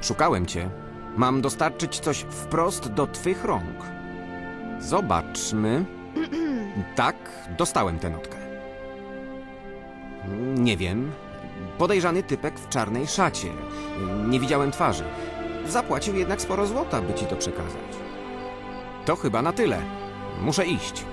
Szukałem cię. Mam dostarczyć coś wprost do twych rąk. Zobaczmy. Tak, dostałem tę notkę. Nie wiem. Podejrzany typek w czarnej szacie. Nie widziałem twarzy. Zapłacił jednak sporo złota, by ci to przekazać. To chyba na tyle. Muszę iść.